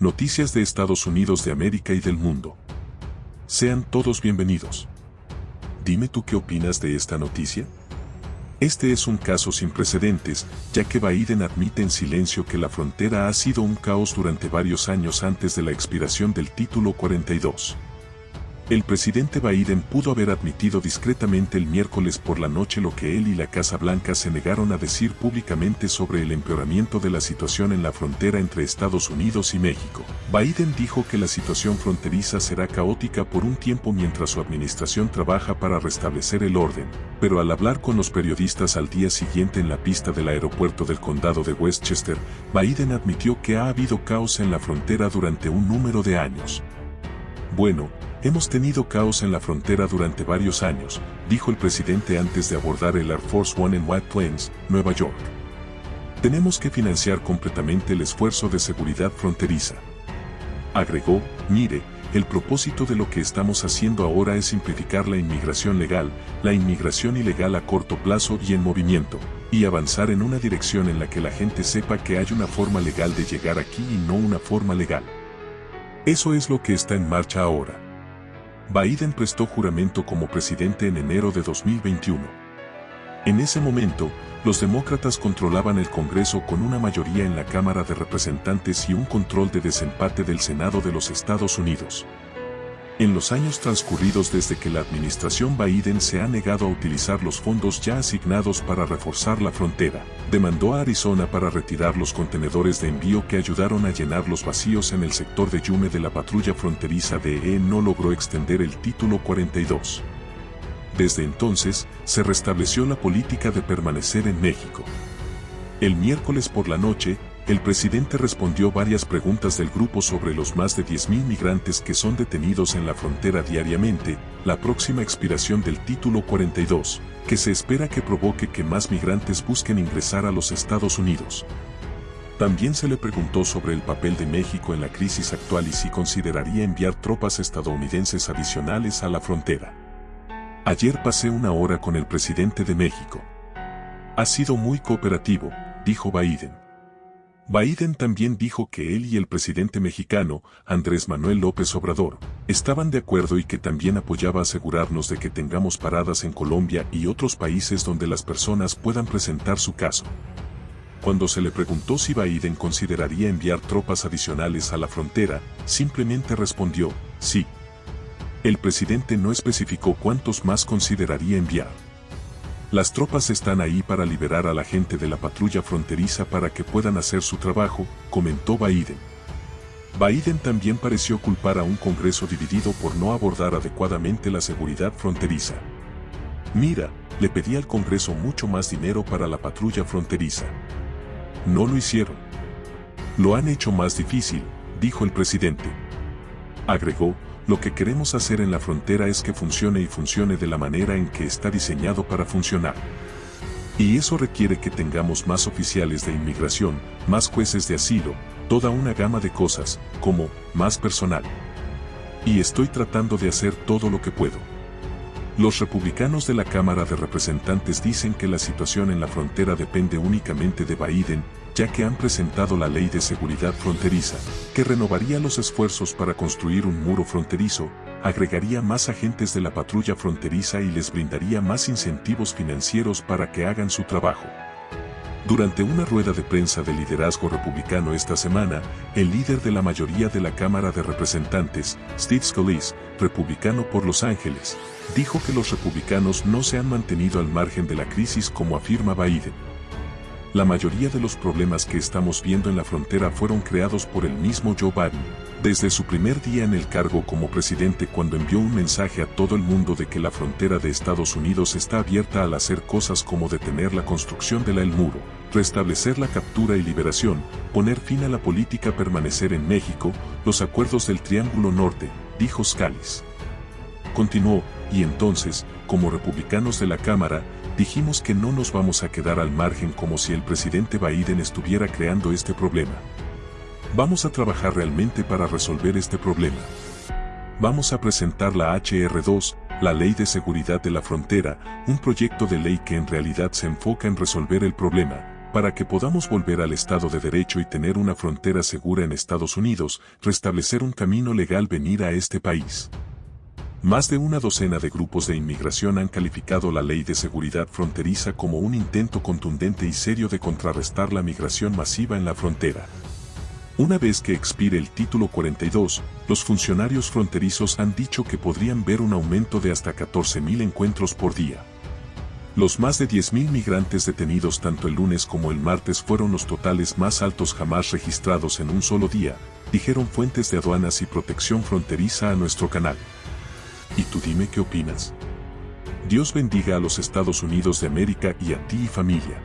Noticias de Estados Unidos de América y del mundo. Sean todos bienvenidos. Dime tú qué opinas de esta noticia. Este es un caso sin precedentes, ya que Biden admite en silencio que la frontera ha sido un caos durante varios años antes de la expiración del título 42. El presidente Biden pudo haber admitido discretamente el miércoles por la noche lo que él y la Casa Blanca se negaron a decir públicamente sobre el empeoramiento de la situación en la frontera entre Estados Unidos y México. Biden dijo que la situación fronteriza será caótica por un tiempo mientras su administración trabaja para restablecer el orden, pero al hablar con los periodistas al día siguiente en la pista del aeropuerto del condado de Westchester, Biden admitió que ha habido caos en la frontera durante un número de años. Bueno, Hemos tenido caos en la frontera durante varios años, dijo el presidente antes de abordar el Air Force One en White Plains, Nueva York. Tenemos que financiar completamente el esfuerzo de seguridad fronteriza. Agregó, mire, el propósito de lo que estamos haciendo ahora es simplificar la inmigración legal, la inmigración ilegal a corto plazo y en movimiento, y avanzar en una dirección en la que la gente sepa que hay una forma legal de llegar aquí y no una forma legal. Eso es lo que está en marcha ahora. Biden prestó juramento como presidente en enero de 2021. En ese momento, los demócratas controlaban el Congreso con una mayoría en la Cámara de Representantes y un control de desempate del Senado de los Estados Unidos. En los años transcurridos desde que la administración Biden se ha negado a utilizar los fondos ya asignados para reforzar la frontera, demandó a Arizona para retirar los contenedores de envío que ayudaron a llenar los vacíos en el sector de Yume de la patrulla fronteriza de E no logró extender el título 42. Desde entonces, se restableció la política de permanecer en México. El miércoles por la noche, el presidente respondió varias preguntas del grupo sobre los más de 10.000 migrantes que son detenidos en la frontera diariamente, la próxima expiración del título 42, que se espera que provoque que más migrantes busquen ingresar a los Estados Unidos. También se le preguntó sobre el papel de México en la crisis actual y si consideraría enviar tropas estadounidenses adicionales a la frontera. Ayer pasé una hora con el presidente de México. Ha sido muy cooperativo, dijo Biden. Biden también dijo que él y el presidente mexicano, Andrés Manuel López Obrador, estaban de acuerdo y que también apoyaba asegurarnos de que tengamos paradas en Colombia y otros países donde las personas puedan presentar su caso. Cuando se le preguntó si Biden consideraría enviar tropas adicionales a la frontera, simplemente respondió, sí. El presidente no especificó cuántos más consideraría enviar. Las tropas están ahí para liberar a la gente de la patrulla fronteriza para que puedan hacer su trabajo, comentó Biden. Biden también pareció culpar a un Congreso dividido por no abordar adecuadamente la seguridad fronteriza. Mira, le pedí al Congreso mucho más dinero para la patrulla fronteriza. No lo hicieron. Lo han hecho más difícil, dijo el presidente. Agregó, lo que queremos hacer en la frontera es que funcione y funcione de la manera en que está diseñado para funcionar. Y eso requiere que tengamos más oficiales de inmigración, más jueces de asilo, toda una gama de cosas, como más personal. Y estoy tratando de hacer todo lo que puedo. Los republicanos de la Cámara de Representantes dicen que la situación en la frontera depende únicamente de Biden ya que han presentado la ley de seguridad fronteriza, que renovaría los esfuerzos para construir un muro fronterizo, agregaría más agentes de la patrulla fronteriza y les brindaría más incentivos financieros para que hagan su trabajo. Durante una rueda de prensa del liderazgo republicano esta semana, el líder de la mayoría de la Cámara de Representantes, Steve Scalise, republicano por Los Ángeles, dijo que los republicanos no se han mantenido al margen de la crisis como afirma Biden. La mayoría de los problemas que estamos viendo en la frontera fueron creados por el mismo Joe Biden, desde su primer día en el cargo como presidente cuando envió un mensaje a todo el mundo de que la frontera de Estados Unidos está abierta al hacer cosas como detener la construcción de la El Muro, restablecer la captura y liberación, poner fin a la política permanecer en México, los acuerdos del Triángulo Norte, dijo Scalise. Continuó, y entonces, como republicanos de la Cámara, dijimos que no nos vamos a quedar al margen como si el presidente Biden estuviera creando este problema. Vamos a trabajar realmente para resolver este problema. Vamos a presentar la HR2, la Ley de Seguridad de la Frontera, un proyecto de ley que en realidad se enfoca en resolver el problema, Para que podamos volver al Estado de Derecho y tener una frontera segura en Estados Unidos, restablecer un camino legal venir a este país. Más de una docena de grupos de inmigración han calificado la ley de seguridad fronteriza como un intento contundente y serio de contrarrestar la migración masiva en la frontera. Una vez que expire el título 42, los funcionarios fronterizos han dicho que podrían ver un aumento de hasta 14.000 encuentros por día. Los más de 10.000 migrantes detenidos tanto el lunes como el martes fueron los totales más altos jamás registrados en un solo día, dijeron fuentes de aduanas y protección fronteriza a nuestro canal. ¿Y tú dime qué opinas? Dios bendiga a los Estados Unidos de América y a ti y familia.